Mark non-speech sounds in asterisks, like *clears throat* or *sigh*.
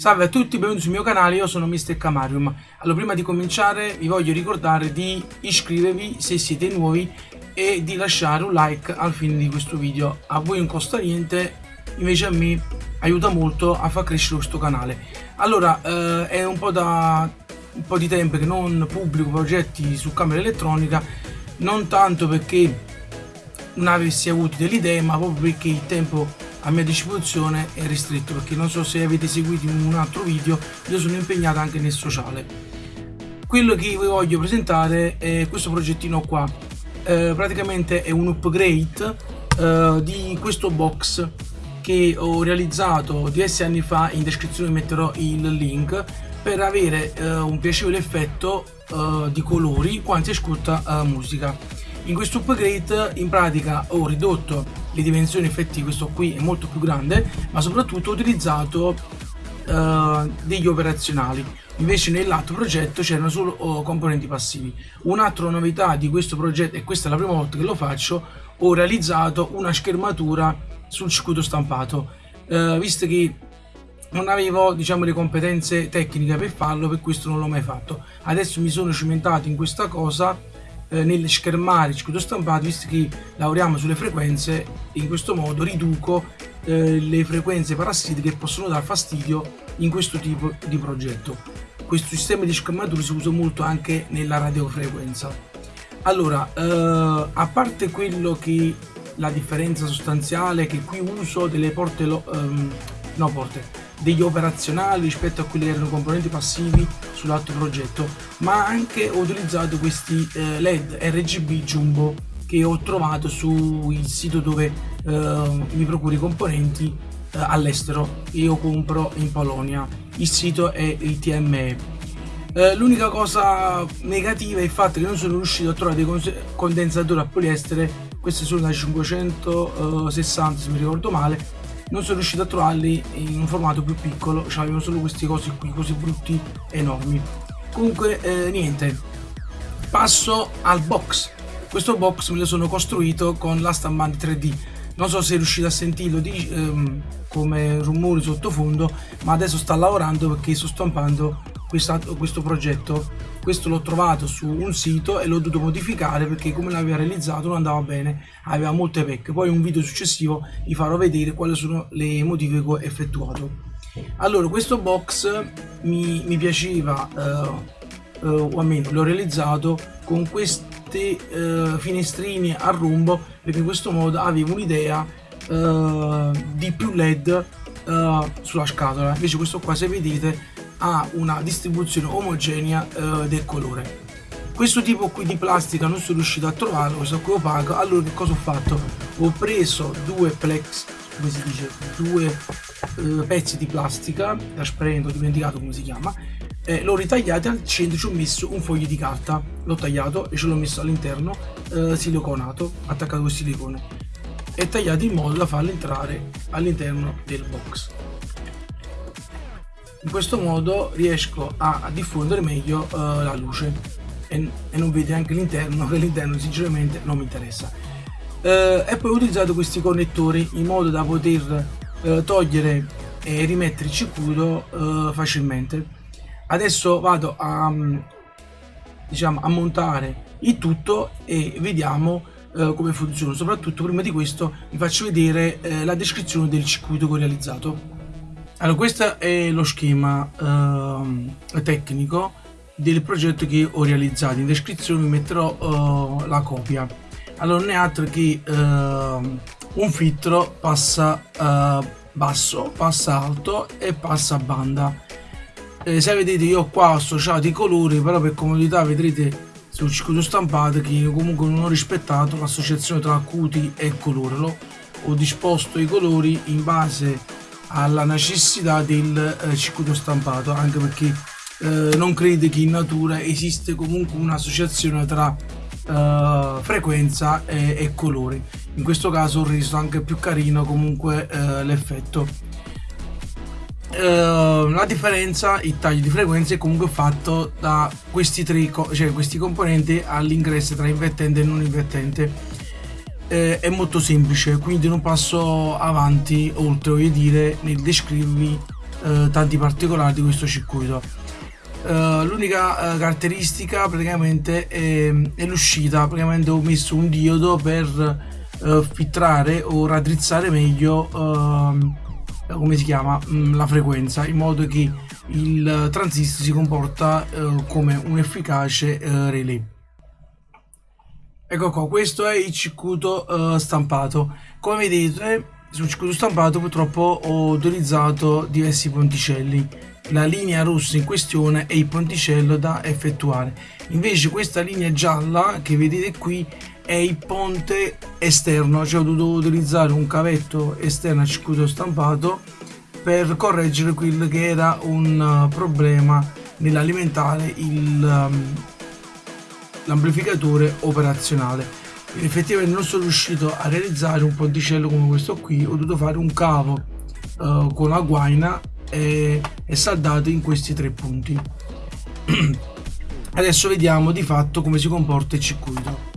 Salve a tutti, benvenuti sul mio canale, io sono Mr. Camarium. Allora, prima di cominciare vi voglio ricordare di iscrivervi se siete nuovi e di lasciare un like al fine di questo video. A voi non costa niente, invece a me aiuta molto a far crescere questo canale. Allora, eh, è un po' da un po' di tempo che non pubblico progetti su camera elettronica, non tanto perché non avessi avuto delle idee, ma proprio perché il tempo a mia disposizione è ristretto perché non so se avete seguito un altro video io sono impegnato anche nel sociale. Quello che vi voglio presentare è questo progettino qua. Eh, praticamente è un upgrade eh, di questo box che ho realizzato diversi anni fa in descrizione metterò il link per avere eh, un piacevole effetto eh, di colori quando si ascolta eh, musica in questo upgrade in pratica ho ridotto le dimensioni effettive, questo qui è molto più grande, ma soprattutto ho utilizzato uh, degli operazionali. Invece nell'altro progetto c'erano solo uh, componenti passivi. Un'altra novità di questo progetto, e questa è la prima volta che lo faccio, ho realizzato una schermatura sul circuito stampato. Uh, visto che non avevo diciamo le competenze tecniche per farlo per questo non l'ho mai fatto adesso mi sono cimentato in questa cosa eh, nel schermare il circuito stampato visto che lavoriamo sulle frequenze in questo modo riduco eh, le frequenze parassitiche che possono dar fastidio in questo tipo di progetto. Questo sistema di schermatura si usa molto anche nella radiofrequenza. Allora eh, a parte quello che la differenza sostanziale che qui uso delle porte um, no porte degli operazionali rispetto a quelli che erano componenti passivi sull'altro progetto ma anche ho utilizzato questi eh, led RGB jumbo che ho trovato sul sito dove eh, mi procuro i componenti eh, all'estero. Io compro in Polonia. Il sito è il TME eh, l'unica cosa negativa è il fatto che non sono riuscito a trovare dei condensatori a poliestere. Questi sono da 560 se mi ricordo male non sono riuscito a trovarli in un formato più piccolo cioè avevo solo questi cosi qui così brutti enormi. Comunque eh, niente. Passo al box. Questo box me lo sono costruito con la stampante 3D non so se riuscite a sentirlo di, ehm, come rumore sottofondo ma adesso sta lavorando perché sto stampando questo progetto. Questo l'ho trovato su un sito e l'ho dovuto modificare perché come l'aveva realizzato non andava bene. Aveva molte pecche poi in un video successivo vi farò vedere quali sono le modifiche che ho effettuato. Allora questo box mi, mi piaceva eh, eh, o almeno l'ho realizzato con questi eh, finestrini a rombo perché in questo modo avevo un'idea eh, di più led eh, sulla scatola. Invece questo qua se vedete ha una distribuzione omogenea eh, del colore. Questo tipo qui di plastica non sono riuscito a trovarlo questo qui opaco. Allora che cosa ho fatto? Ho preso due plex come si dice? Due eh, pezzi di plastica trasparente ho dimenticato come si chiama eh, l'ho ritagliato al centro ci ho messo un foglio di carta. L'ho tagliato e ce l'ho messo all'interno eh, siliconato attaccato con silicone e tagliato in modo da farlo entrare all'interno del box in questo modo riesco a, diffondere meglio uh, la luce. E, e, non vede anche l'interno *laughs* che l'interno sinceramente non mi interessa. Uh, e poi ho utilizzato questi connettori in modo da poter uh, togliere e rimettere il circuito facilmente. Adesso vado a diciamo a montare il tutto e vediamo come funziona. Soprattutto prima di questo vi faccio vedere la descrizione del circuito che ho realizzato allora, questo è lo schema uh, tecnico del progetto che ho realizzato. In descrizione vi metterò uh, la copia. Allora, non è altro che uh, un filtro passa eh, basso, passa alto e passa banda. Eh, se vedete io qua ho associato i colori, però per comodità vedrete sul circuito stampato che comunque non ho rispettato l'associazione tra acuti e colore. Ho disposto i colori in base alla necessità del eh, circuito stampato anche perché eh, non crede che in natura esiste comunque un'associazione tra eh, frequenza e, e, colori in questo caso ho reso anche più carino comunque eh, l'effetto. Eh, la differenza il taglio di frequenza è comunque fatto da questi tre cioè questi componenti all'ingresso tra invertente e non invertente eh, è molto semplice quindi non passo avanti oltre voglio dire nel descrivervi eh, tanti particolari di questo circuito. Uh, l'unica uh, caratteristica praticamente è, è l'uscita praticamente ho messo un diodo per uh, filtrare o raddrizzare meglio ehm, come si chiama mm, la frequenza in modo che il transistor si comporta come un efficace relay ecco qua questo è il circuito stampato. Come vedete sul circuito stampato purtroppo ho utilizzato diversi ponticelli. La linea rossa in questione è il ponticello da effettuare. Invece questa linea gialla che vedete qui è il ponte esterno cioè ho dovuto utilizzare un cavetto esterno al circuito stampato per correggere quello che era un uh, problema nell'alimentare um, l'amplificatore operazionale. Effettivamente non sono riuscito a realizzare un ponticello come questo qui ho dovuto fare un cavo uh, con la guaina e, e saldato in questi tre punti. *clears throat* Adesso vediamo di fatto come si comporta il circuito